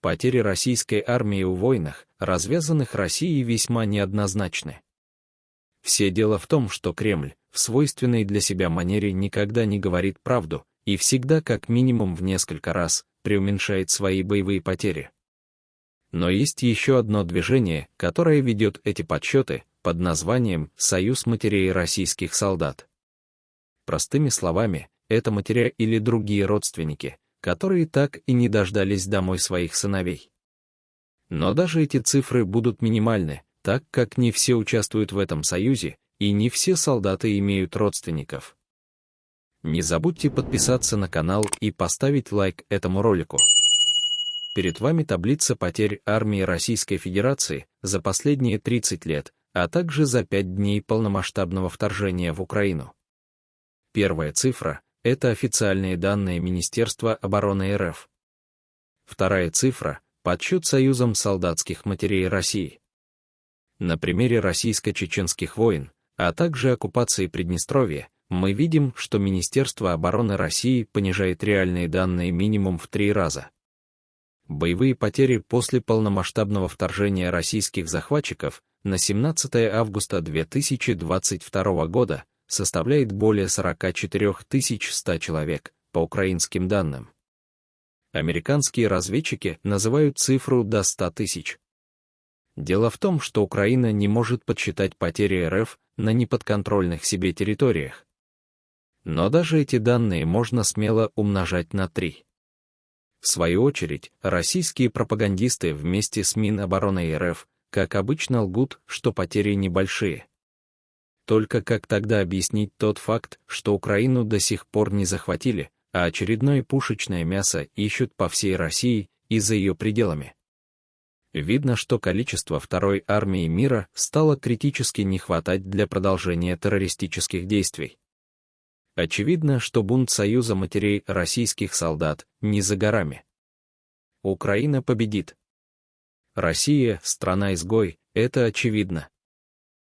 потери российской армии в войнах, развязанных Россией, весьма неоднозначны. Все дело в том, что Кремль, в свойственной для себя манере никогда не говорит правду и всегда как минимум в несколько раз преуменьшает свои боевые потери. Но есть еще одно движение, которое ведет эти подсчеты под названием «Союз матерей российских солдат». Простыми словами, это матеря или другие родственники, которые так и не дождались домой своих сыновей. Но даже эти цифры будут минимальны, так как не все участвуют в этом союзе, и не все солдаты имеют родственников. Не забудьте подписаться на канал и поставить лайк этому ролику. Перед вами таблица потерь армии Российской Федерации за последние 30 лет, а также за 5 дней полномасштабного вторжения в Украину. Первая цифра — это официальные данные Министерства обороны РФ. Вторая цифра — подсчет Союзом солдатских матерей России. На примере российско-чеченских войн, а также оккупации Приднестровья, мы видим, что Министерство обороны России понижает реальные данные минимум в три раза. Боевые потери после полномасштабного вторжения российских захватчиков на 17 августа 2022 года составляет более 44 100 человек, по украинским данным. Американские разведчики называют цифру до 100 тысяч. Дело в том, что Украина не может подсчитать потери РФ на неподконтрольных себе территориях. Но даже эти данные можно смело умножать на 3. В свою очередь, российские пропагандисты вместе с Минобороны РФ, как обычно, лгут, что потери небольшие. Только как тогда объяснить тот факт, что Украину до сих пор не захватили, а очередное пушечное мясо ищут по всей России и за ее пределами? Видно, что количество второй армии мира стало критически не хватать для продолжения террористических действий. Очевидно, что бунт Союза матерей российских солдат не за горами. Украина победит. Россия — страна-изгой, это очевидно.